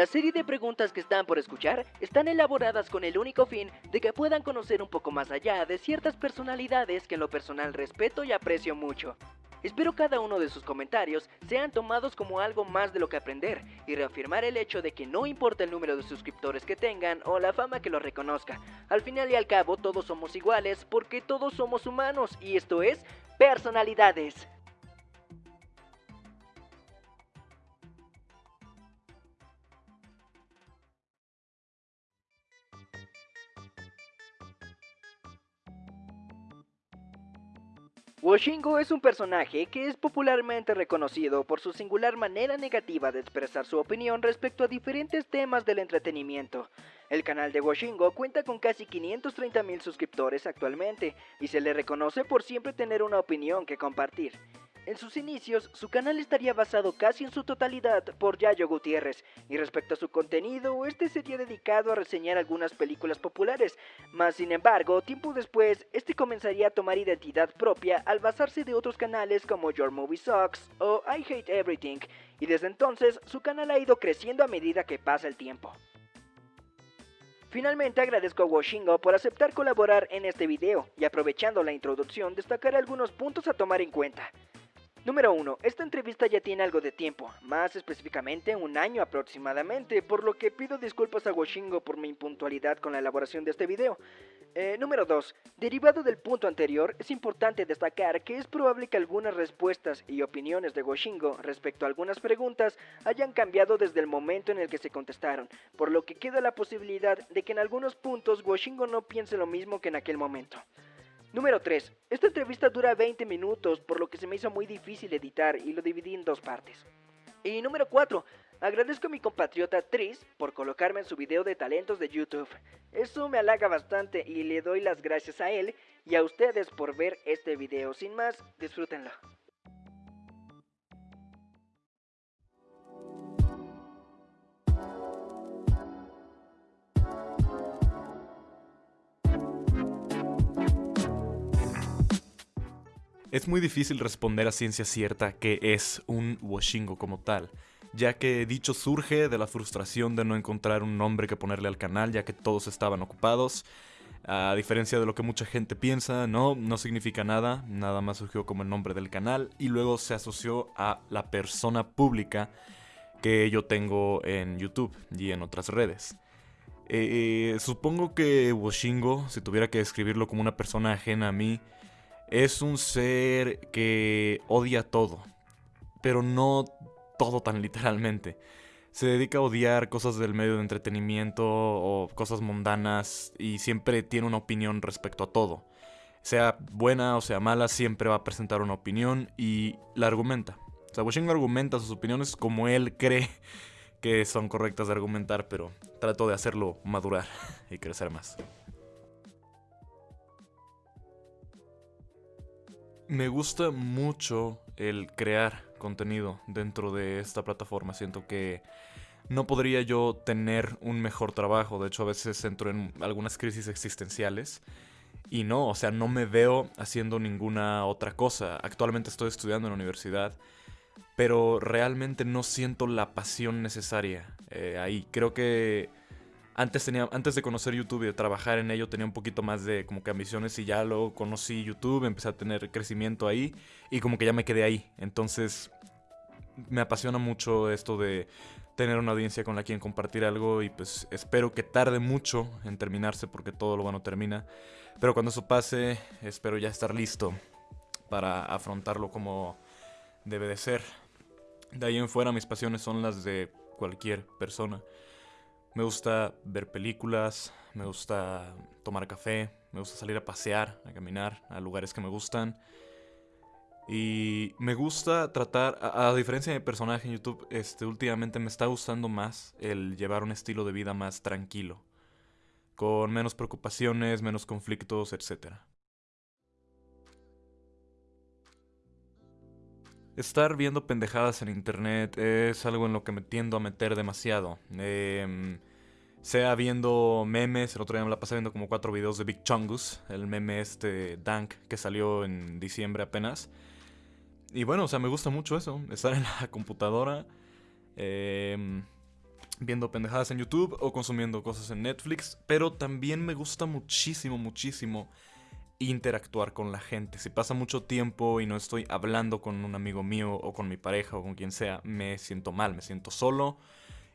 La serie de preguntas que están por escuchar están elaboradas con el único fin de que puedan conocer un poco más allá de ciertas personalidades que en lo personal respeto y aprecio mucho. Espero cada uno de sus comentarios sean tomados como algo más de lo que aprender y reafirmar el hecho de que no importa el número de suscriptores que tengan o la fama que los reconozca. Al final y al cabo todos somos iguales porque todos somos humanos y esto es personalidades. Washingo es un personaje que es popularmente reconocido por su singular manera negativa de expresar su opinión respecto a diferentes temas del entretenimiento. El canal de Washingo cuenta con casi 530 mil suscriptores actualmente y se le reconoce por siempre tener una opinión que compartir. En sus inicios, su canal estaría basado casi en su totalidad por Yayo Gutiérrez, y respecto a su contenido, este sería dedicado a reseñar algunas películas populares, mas sin embargo, tiempo después, este comenzaría a tomar identidad propia al basarse de otros canales como Your Movie Sucks o I Hate Everything, y desde entonces su canal ha ido creciendo a medida que pasa el tiempo. Finalmente agradezco a Washingo por aceptar colaborar en este video y aprovechando la introducción destacaré algunos puntos a tomar en cuenta. Número 1. Esta entrevista ya tiene algo de tiempo, más específicamente un año aproximadamente, por lo que pido disculpas a Washingo por mi impuntualidad con la elaboración de este video. Eh, número 2. Derivado del punto anterior, es importante destacar que es probable que algunas respuestas y opiniones de Washingo respecto a algunas preguntas hayan cambiado desde el momento en el que se contestaron, por lo que queda la posibilidad de que en algunos puntos Washingo no piense lo mismo que en aquel momento. Número 3. Esta entrevista dura 20 minutos, por lo que se me hizo muy difícil editar y lo dividí en dos partes. Y número 4. Agradezco a mi compatriota Tris por colocarme en su video de talentos de YouTube. Eso me halaga bastante y le doy las gracias a él y a ustedes por ver este video. Sin más, disfrútenlo. Es muy difícil responder a ciencia cierta que es un washingo como tal, ya que dicho surge de la frustración de no encontrar un nombre que ponerle al canal, ya que todos estaban ocupados. A diferencia de lo que mucha gente piensa, no, no significa nada, nada más surgió como el nombre del canal y luego se asoció a la persona pública que yo tengo en YouTube y en otras redes. Eh, supongo que Washingo, si tuviera que describirlo como una persona ajena a mí, es un ser que odia todo, pero no todo tan literalmente. Se dedica a odiar cosas del medio de entretenimiento o cosas mundanas y siempre tiene una opinión respecto a todo. Sea buena o sea mala, siempre va a presentar una opinión y la argumenta. O sea, argumenta sus opiniones como él cree que son correctas de argumentar, pero trato de hacerlo madurar y crecer más. Me gusta mucho el crear contenido dentro de esta plataforma. Siento que no podría yo tener un mejor trabajo. De hecho, a veces entro en algunas crisis existenciales. Y no, o sea, no me veo haciendo ninguna otra cosa. Actualmente estoy estudiando en la universidad. Pero realmente no siento la pasión necesaria eh, ahí. Creo que antes, tenía, antes de conocer YouTube y de trabajar en ello tenía un poquito más de como que ambiciones y ya luego conocí YouTube, empecé a tener crecimiento ahí y como que ya me quedé ahí. Entonces me apasiona mucho esto de tener una audiencia con la quien compartir algo y pues espero que tarde mucho en terminarse porque todo lo bueno termina. Pero cuando eso pase espero ya estar listo para afrontarlo como debe de ser. De ahí en fuera mis pasiones son las de cualquier persona. Me gusta ver películas, me gusta tomar café, me gusta salir a pasear, a caminar a lugares que me gustan. Y me gusta tratar, a, diferencia de mi personaje en YouTube, este, últimamente me está gustando más el llevar un estilo de vida más tranquilo. Con menos preocupaciones, menos conflictos, etc. Estar viendo pendejadas en internet es algo en lo que me tiendo a meter demasiado. Em, sea viendo memes, el otro día me la pasé viendo como cuatro videos de Big Chungus, el meme este Dank que salió en diciembre apenas. Y bueno, o sea, me gusta mucho eso, estar en la computadora, em, viendo pendejadas en YouTube o consumiendo cosas en Netflix, pero también me gusta muchísimo, muchísimo interactuar con la gente. Si pasa mucho tiempo y no estoy hablando con un amigo mío o con mi pareja o con quien sea, me siento mal, me siento solo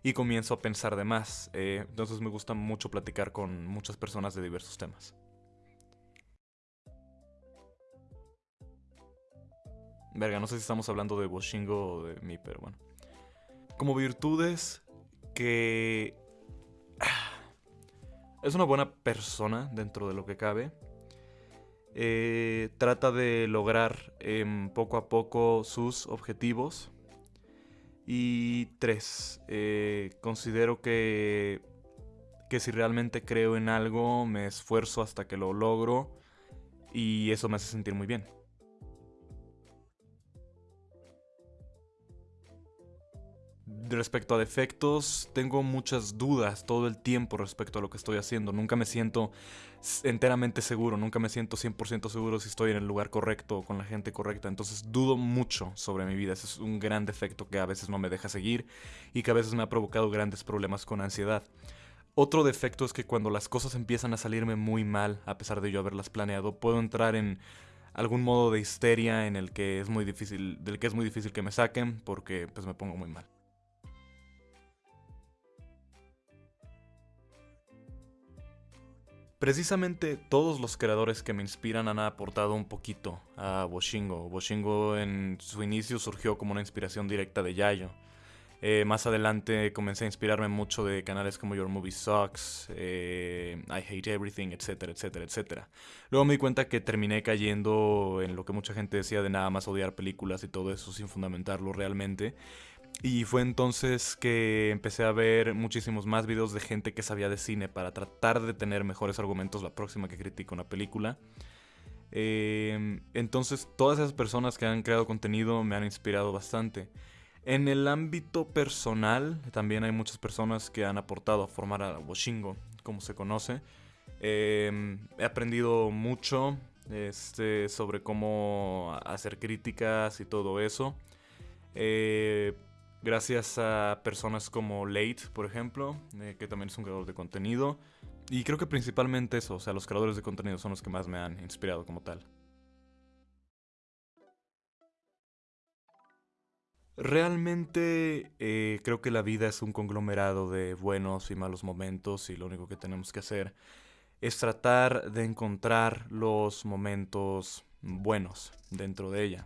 y comienzo a pensar de más. Eh, entonces me gusta mucho platicar con muchas personas de diversos temas. Verga, no sé si estamos hablando de Boshingo o de mí, pero bueno. Como virtudes que... Es una buena persona dentro de lo que cabe. Eh, trata de lograr em, poco a poco sus objetivos. Y tres, eh, considero que, que si realmente creo en algo, me esfuerzo hasta que lo logro y eso me hace sentir muy bien. Respecto a defectos, tengo muchas dudas todo el tiempo respecto a lo que estoy haciendo. Nunca me siento enteramente seguro, nunca me siento 100% seguro si estoy en el lugar correcto o con la gente correcta. Entonces dudo mucho sobre mi vida. Ese es un gran defecto que a veces no me deja seguir y que a veces me ha provocado grandes problemas con ansiedad. Otro defecto es que cuando las cosas empiezan a salirme muy mal, a pesar de yo haberlas planeado, puedo entrar en algún modo de histeria en el que es muy difícil, del que es muy difícil que me saquen porque pues me pongo muy mal. Precisamente todos los creadores que me inspiran han aportado un poquito a Boshingo. Boshingo en su inicio surgió como una inspiración directa de Yayo. Eh, más adelante comencé a inspirarme mucho de canales como Your Movie Sucks, eh, I Hate Everything, etcétera, etcétera, etcétera. Luego me di cuenta que terminé cayendo en lo que mucha gente decía de nada más odiar películas y todo eso sin fundamentarlo realmente. Y fue entonces que empecé a ver muchísimos más videos de gente que sabía de cine para tratar de tener mejores argumentos la próxima que critico una película. Em, entonces todas esas personas que han creado contenido me han inspirado bastante. En el ámbito personal también hay muchas personas que han aportado a formar a Washingo, como se conoce. Em, he aprendido mucho este, sobre cómo hacer críticas y todo eso. Eh, Gracias a personas como Late, por ejemplo, eh, que también es un creador de contenido. Y creo que principalmente eso, o sea, los creadores de contenido son los que más me han inspirado como tal. Realmente eh, creo que la vida es un conglomerado de buenos y malos momentos y lo único que tenemos que hacer es tratar de encontrar los momentos buenos dentro de ella.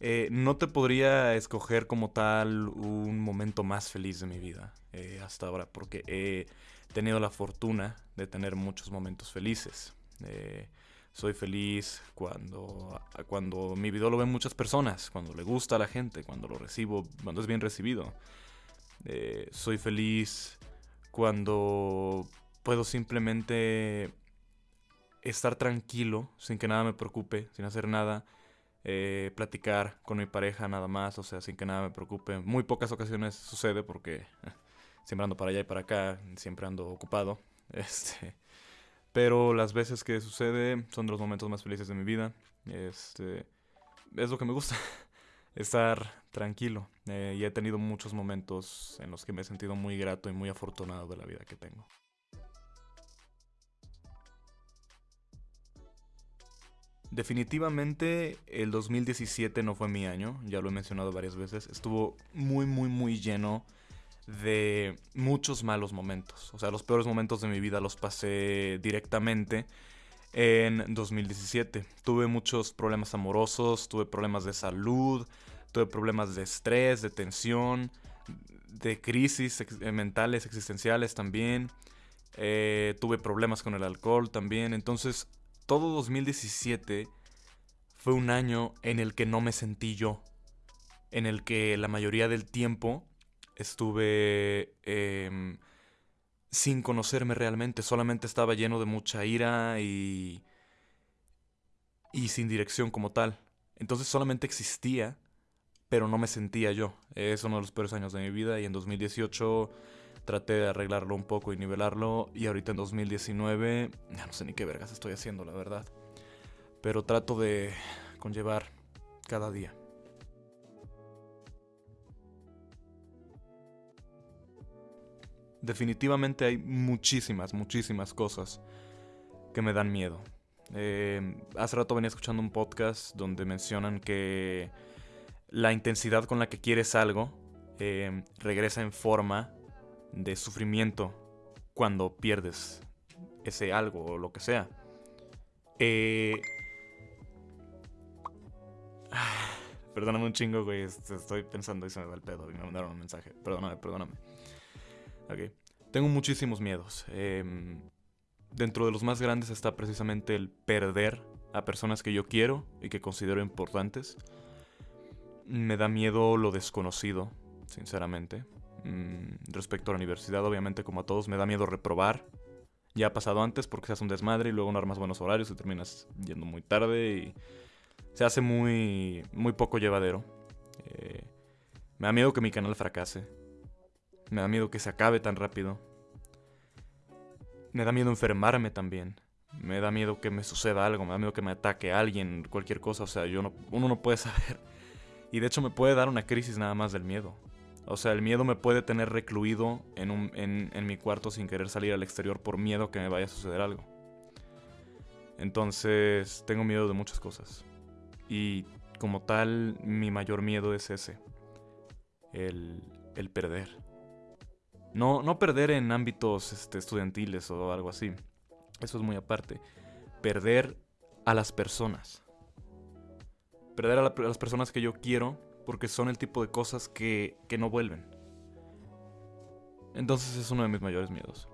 Eh, no te podría escoger como tal un momento más feliz de mi vida eh, hasta ahora, porque he tenido la fortuna de tener muchos momentos felices. Eh, soy feliz cuando, cuando mi video lo ven muchas personas, cuando le gusta a la gente, cuando lo recibo, cuando es bien recibido. soy feliz cuando puedo simplemente estar tranquilo, sin que nada me preocupe, sin hacer nada eh, platicar con mi pareja nada más, o sea, sin que nada me preocupe. Muy pocas ocasiones sucede porque siempre ando para allá y para acá, siempre ando ocupado. Este, pero las veces que sucede son de los momentos más felices de mi vida. Este, es lo que me gusta, estar tranquilo. Eh, y he tenido muchos momentos en los que me he sentido muy grato y muy afortunado de la vida que tengo. Definitivamente el 2017 no fue mi año, ya lo he mencionado varias veces. Estuvo muy, muy, muy lleno de muchos malos momentos. O sea, los peores momentos de mi vida los pasé directamente en 2017. Tuve muchos problemas amorosos, tuve problemas de salud, tuve problemas de estrés, de tensión, de crisis mentales, existenciales también. Eh, tuve problemas con el alcohol también. Entonces todo 2017 fue un año en el que no me sentí yo. En el que la mayoría del tiempo estuve em, sin conocerme realmente. Solamente estaba lleno de mucha ira y. y sin dirección como tal. Entonces solamente existía, pero no me sentía yo. Es uno de los peores años de mi vida y en 2018 traté de arreglarlo un poco y nivelarlo. Y ahorita en 2019, ya no sé ni qué vergas estoy haciendo, la verdad. Pero trato de conllevar cada día. definitivamente hay muchísimas, muchísimas cosas que me dan miedo. Eh, hace rato venía escuchando un podcast donde mencionan que la intensidad con la que quieres algo eh, regresa en forma de sufrimiento cuando pierdes ese algo o lo que sea. Eh... Perdóname un chingo, güey. Estoy pensando y se me va el pedo. Y me mandaron un mensaje. Perdóname, perdóname. Ok. Tengo muchísimos miedos. Em, dentro de los más grandes está precisamente el perder a personas que yo quiero y que considero importantes. Me da miedo lo desconocido, sinceramente. Mm, respecto a la universidad, obviamente, como a todos, me da miedo reprobar. Ya ha pasado antes porque se hace un desmadre y luego no armas buenos horarios y terminas yendo muy tarde y se hace muy, muy poco llevadero. Eh, me da miedo que mi canal fracase. Me da miedo que se acabe tan rápido. Me da miedo enfermarme también. Me da miedo que me suceda algo. Me da miedo que me ataque alguien, cualquier cosa. O sea, yo no, uno no puede saber. Y de hecho me puede dar una crisis nada más del miedo. O sea, el miedo me puede tener recluido en, un, en, mi cuarto sin querer salir al exterior por miedo que me vaya a suceder algo. Entonces, tengo miedo de muchas cosas. Y como tal, mi mayor miedo es ese. El, el perder. No, no perder en ámbitos este, estudiantiles o algo así. Eso es muy aparte. Perder a las personas. Perder a las personas que yo quiero porque son el tipo de cosas que, que no vuelven. Entonces es uno de mis mayores miedos.